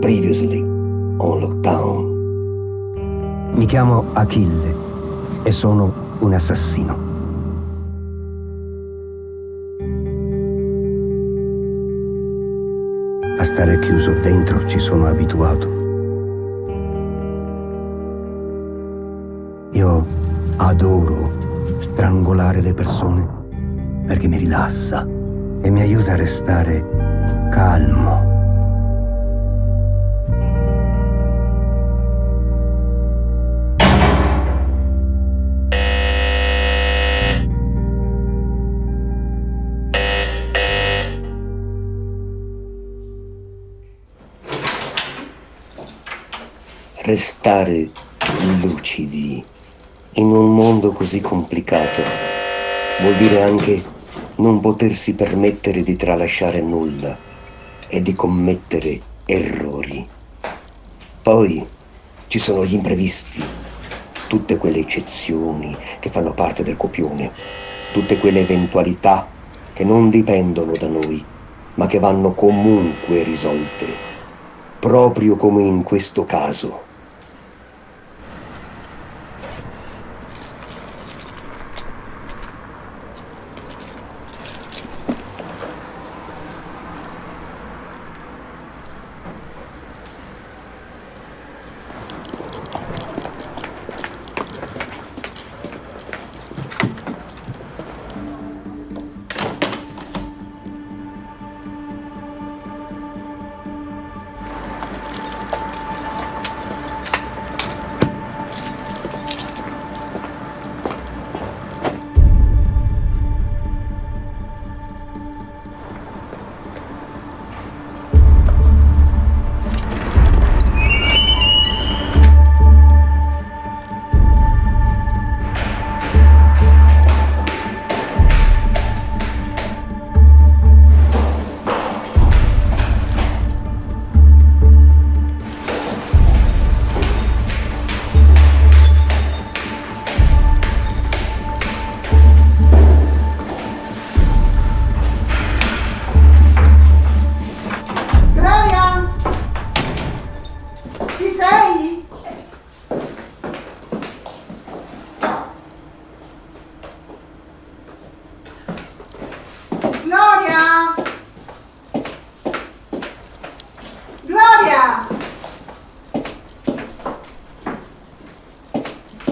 Previously on Lockdown. Mi chiamo Achille e sono un assassino. A stare chiuso dentro ci sono abituato. Io adoro strangolare le persone perché mi rilassa e mi aiuta a restare calmo. Restare lucidi in un mondo così complicato vuol dire anche non potersi permettere di tralasciare nulla e di commettere errori. Poi ci sono gli imprevisti, tutte quelle eccezioni che fanno parte del copione, tutte quelle eventualità che non dipendono da noi, ma che vanno comunque risolte, proprio come in questo caso.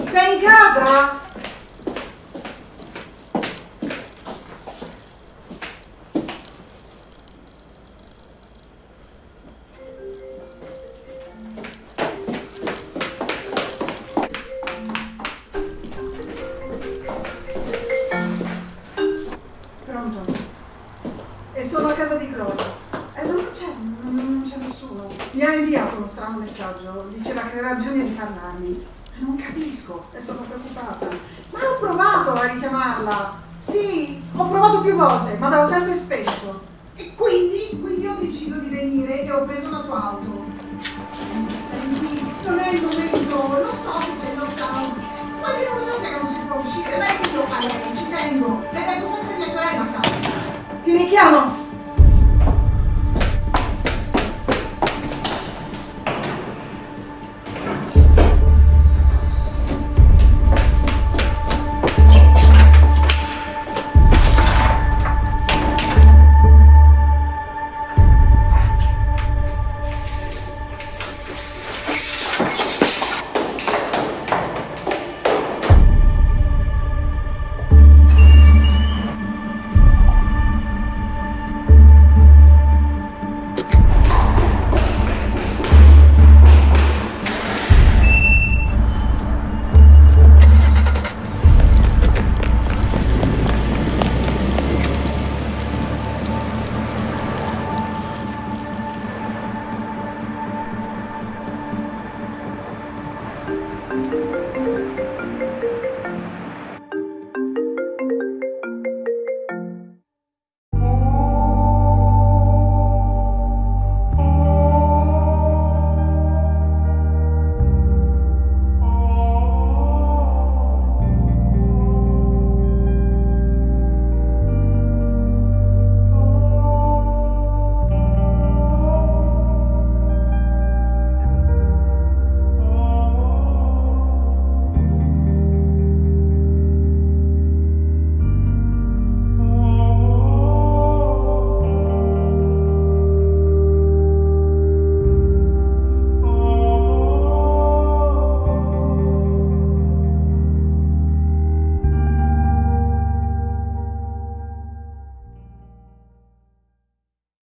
Sei in casa? Pronto? E sono a casa di Gloria. E non c'è, non c'è nessuno. Mi ha inviato uno strano messaggio. Diceva che aveva bisogno di parlarmi. Non capisco e sono preoccupata. Ma ho provato a richiamarla. Sì, ho provato più volte, ma andava sempre spento. E quindi, quindi ho deciso di venire e ho preso la tua auto. Senti, non è il momento, lo so che c'è il lockdown. Ma che non lo so che non si può uscire. Beh, io a lei ci tengo. E tengo sempre mia sorella a casa. Ti richiamo?